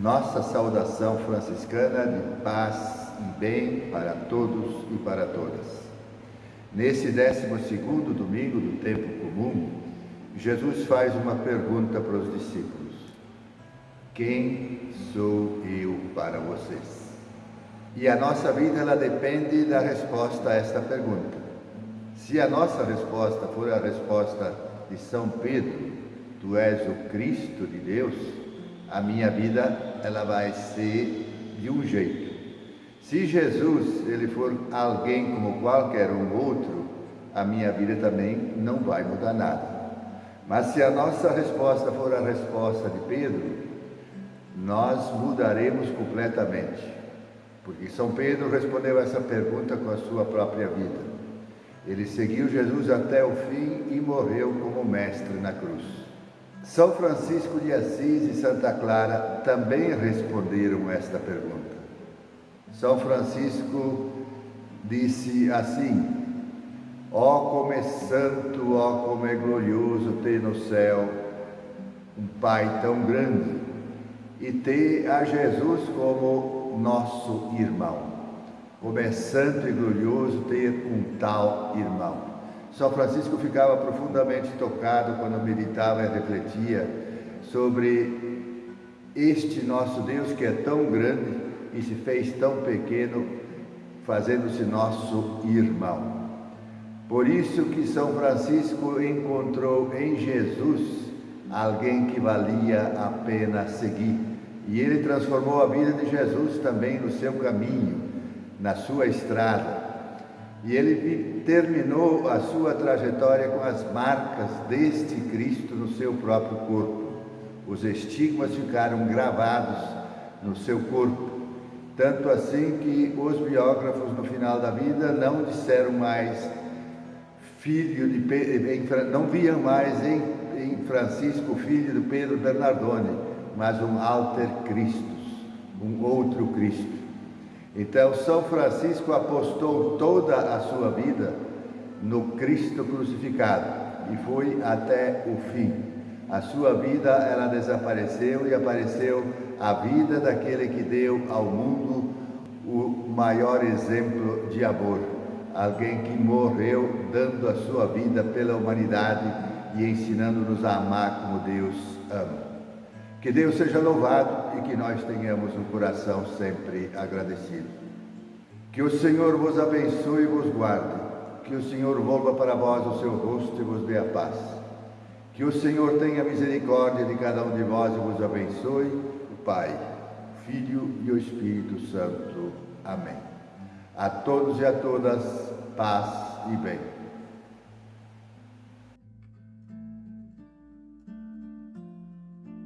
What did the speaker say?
nossa saudação franciscana de paz e bem para todos e para todas. Nesse 12 domingo do tempo comum, Jesus faz uma pergunta para os discípulos: Quem sou eu para vocês? E a nossa vida ela depende da resposta a esta pergunta. Se a nossa resposta for a resposta de São Pedro, tu és o Cristo de Deus, a minha vida ela vai ser de um jeito. Se Jesus ele for alguém como qualquer um outro, a minha vida também não vai mudar nada. Mas se a nossa resposta for a resposta de Pedro, nós mudaremos completamente. Porque São Pedro respondeu essa pergunta com a sua própria vida. Ele seguiu Jesus até o fim e morreu como mestre na cruz. São Francisco de Assis e Santa Clara também responderam esta pergunta. São Francisco disse assim: Ó oh, como é santo, ó oh, como é glorioso ter no céu um Pai tão grande e ter a Jesus como nosso irmão. Como é santo e glorioso ter um tal irmão. São Francisco ficava profundamente tocado quando meditava e refletia sobre este nosso Deus que é tão grande e se fez tão pequeno, fazendo-se nosso irmão. Por isso que São Francisco encontrou em Jesus alguém que valia a pena seguir. E ele transformou a vida de Jesus também no seu caminho, na sua estrada. E ele terminou a sua trajetória com as marcas deste Cristo no seu próprio corpo. Os estigmas ficaram gravados no seu corpo, tanto assim que os biógrafos no final da vida não disseram mais filho de não viam mais em, Francisco filho de Pedro Bernardone, mas um alter Christus, um outro Cristo. Então, São Francisco apostou toda a sua vida no Cristo crucificado e foi até o fim. A sua vida ela desapareceu e apareceu a vida daquele que deu ao mundo o maior exemplo de amor, alguém que morreu dando a sua vida pela humanidade e ensinando-nos a amar como Deus ama. Que Deus seja louvado e que nós tenhamos um coração sempre agradecido. Que o Senhor vos abençoe e vos guarde. Que o Senhor volva para vós o seu rosto e vos dê a paz. Que o Senhor tenha misericórdia de cada um de vós e vos abençoe, o Pai, Filho e o Espírito Santo. Amém. A todos e a todas, paz e bem.